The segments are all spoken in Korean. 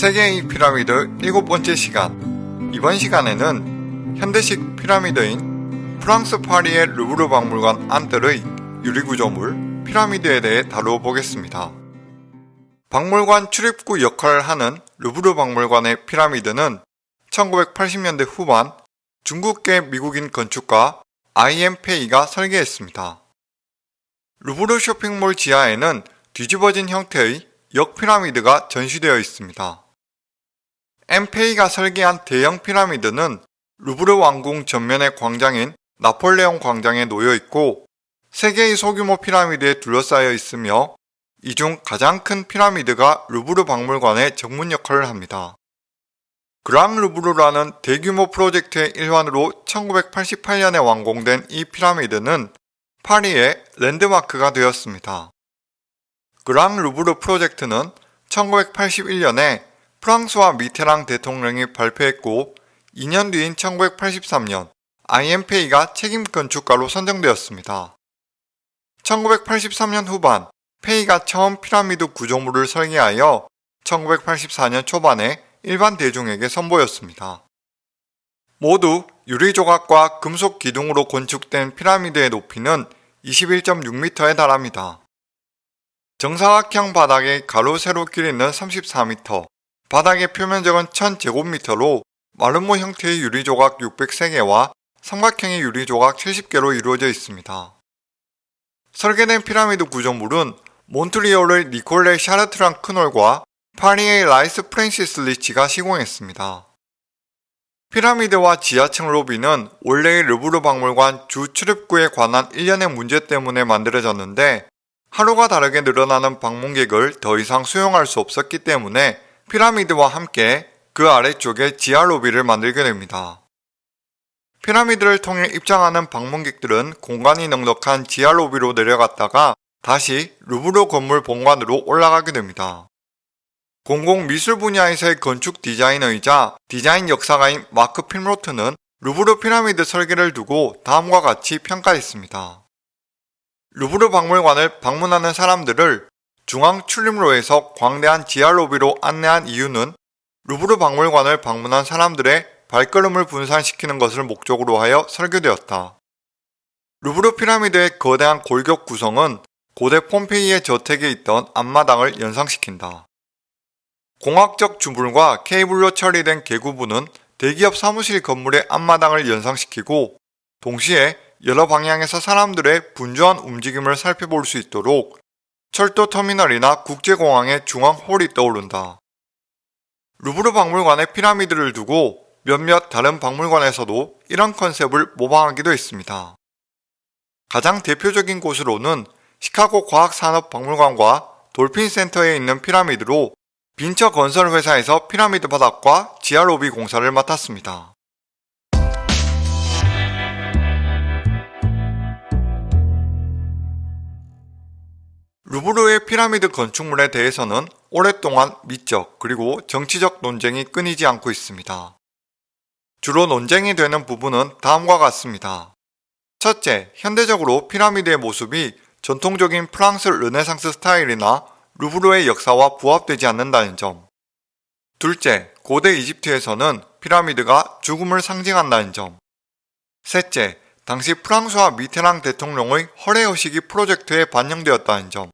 세계의 피라미드 일곱 번째 시간 이번 시간에는 현대식 피라미드인 프랑스 파리의 루브르 박물관 안뜰의 유리구조물 피라미드에 대해 다루어 보겠습니다. 박물관 출입구 역할을 하는 루브르 박물관의 피라미드는 1980년대 후반 중국계 미국인 건축가 I.M. 페이가 설계했습니다. 루브르 쇼핑몰 지하에는 뒤집어진 형태의 역피라미드가 전시되어 있습니다. 엠페이가 설계한 대형 피라미드는 루브르 왕궁 전면의 광장인 나폴레옹 광장에 놓여 있고 세계의 소규모 피라미드에 둘러싸여 있으며 이 중 가장 큰 피라미드가 루브르 박물관의 정문 역할을 합니다. 그랑 루브르라는 대규모 프로젝트의 일환으로 1988년에 완공된 이 피라미드는 파리의 랜드마크가 되었습니다. 그랑 루브르 프로젝트는 1981년에 프랑스와 미테랑 대통령이 발표했고 2년 뒤인 1983년 IMP가 책임 건축가로 선정되었습니다. 1983년 후반 페이가 처음 피라미드 구조물을 설계하여 1984년 초반에 일반 대중에게 선보였습니다. 모두 유리 조각과 금속 기둥으로 건축된 피라미드의 높이는 21.6m에 달합니다. 정사각형 바닥에 가로 세로 길이는 34m, 바닥의 표면적은 1000제곱미터로 마름모 형태의 유리조각 603개와 삼각형의 유리조각 70개로 이루어져 있습니다. 설계된 피라미드 구조물은 몬트리올의 니콜레 샤르트랑 크놀과 파리의 라이스 프랜시스 리치가 시공했습니다. 피라미드와 지하층 로비는 원래의 루브르 박물관 주 출입구에 관한 일련의 문제 때문에 만들어졌는데 하루가 다르게 늘어나는 방문객을 더 이상 수용할 수 없었기 때문에 피라미드와 함께 그 아래쪽에 지하 로비를 만들게 됩니다. 피라미드를 통해 입장하는 방문객들은 공간이 넉넉한 지하 로비로 내려갔다가 다시 루브르 건물 본관으로 올라가게 됩니다. 공공 미술 분야에서의 건축 디자이너이자 디자인 역사가인 마크 필로트는 루브르 피라미드 설계를 두고 다음과 같이 평가했습니다. 루브르 박물관을 방문하는 사람들을 중앙 출입로에서 광대한 지하 로비로 안내한 이유는 루브르 박물관을 방문한 사람들의 발걸음을 분산시키는 것을 목적으로 하여 설계되었다. 루브르 피라미드의 거대한 골격 구성은 고대 폼페이의 저택에 있던 앞마당을 연상시킨다. 공학적 주물과 케이블로 처리된 개구부는 대기업 사무실 건물의 앞마당을 연상시키고 동시에 여러 방향에서 사람들의 분주한 움직임을 살펴볼 수 있도록 철도 터미널이나 국제공항의 중앙 홀이 떠오른다. 루브르 박물관의 피라미드를 두고 몇몇 다른 박물관에서도 이런 컨셉을 모방하기도 했습니다. 가장 대표적인 곳으로는 시카고 과학산업박물관과 돌핀센터에 있는 피라미드로 빈처 건설회사에서 피라미드 바닥과 지하 로비 공사를 맡았습니다. 루브르의 피라미드 건축물에 대해서는 오랫동안 미적 그리고 정치적 논쟁이 끊이지 않고 있습니다. 주로 논쟁이 되는 부분은 다음과 같습니다. 첫째, 현대적으로 피라미드의 모습이 전통적인 프랑스 르네상스 스타일이나 루브르의 역사와 부합되지 않는다는 점. 둘째, 고대 이집트에서는 피라미드가 죽음을 상징한다는 점. 셋째, 당시 프랑스와 미테랑 대통령의 허례허식이 프로젝트에 반영되었다는 점.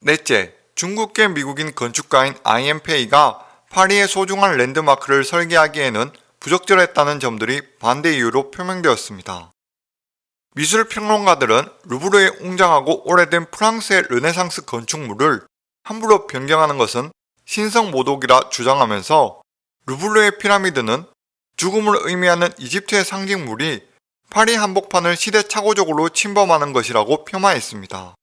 넷째, 중국계 미국인 건축가인 I. M. Pei가 파리의 소중한 랜드마크를 설계하기에는 부적절했다는 점들이 반대 이유로 표명되었습니다. 미술평론가들은 루브르의 웅장하고 오래된 프랑스의 르네상스 건축물을 함부로 변경하는 것은 신성 모독이라 주장하면서 루브르의 피라미드는 죽음을 의미하는 이집트의 상징물이 파리 한복판을 시대착오적으로 침범하는 것이라고 폄하했습니다.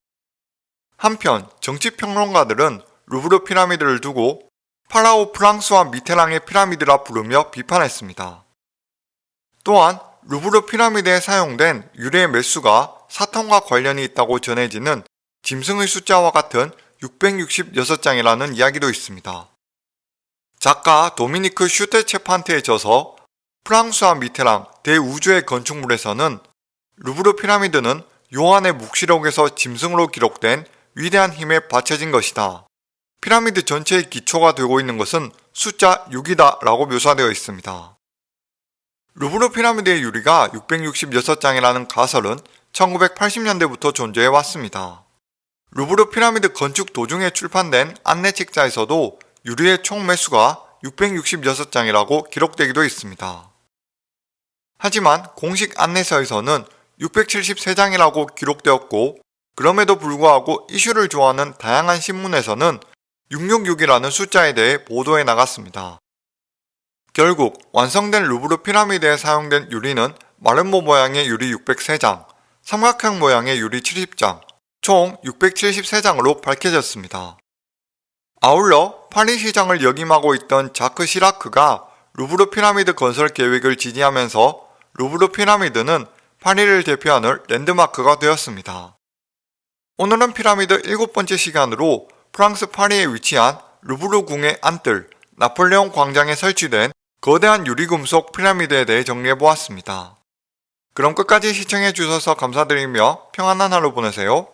한편 정치평론가들은 루브르 피라미드를 두고 파라오 프랑스와 미테랑의 피라미드라 부르며 비판했습니다. 또한 루브르 피라미드에 사용된 유래의 매수가 사탕과 관련이 있다고 전해지는 짐승의 숫자와 같은 666장이라는 이야기도 있습니다. 작가 도미니크 슈테체판트에 져서 프랑스와 미테랑 대우주의 건축물에서는 루브르 피라미드는 요한의 묵시록에서 짐승으로 기록된 위대한 힘에 받쳐진 것이다. 피라미드 전체의 기초가 되고 있는 것은 숫자 6이다 라고 묘사되어 있습니다. 루브르 피라미드의 유리가 666장이라는 가설은 1980년대부터 존재해 왔습니다. 루브르 피라미드 건축 도중에 출판된 안내 책자에서도 유리의 총 매수가 666장이라고 기록되기도 했습니다. 하지만 공식 안내서에서는 673장이라고 기록되었고 그럼에도 불구하고 이슈를 좋아하는 다양한 신문에서는 666이라는 숫자에 대해 보도해 나갔습니다. 결국 완성된 루브르 피라미드에 사용된 유리는 마름모 모양의 유리 603장, 삼각형 모양의 유리 70장, 총 673장으로 밝혀졌습니다. 아울러 파리 시장을 역임하고 있던 자크 시라크가 루브르 피라미드 건설 계획을 지지하면서 루브르 피라미드는 파리를 대표하는 랜드마크가 되었습니다. 오늘은 피라미드 일곱 번째 시간으로 프랑스 파리에 위치한 루브르 궁의 안뜰, 나폴레옹 광장에 설치된 거대한 유리금속 피라미드에 대해 정리해보았습니다. 그럼 끝까지 시청해주셔서 감사드리며 평안한 하루 보내세요.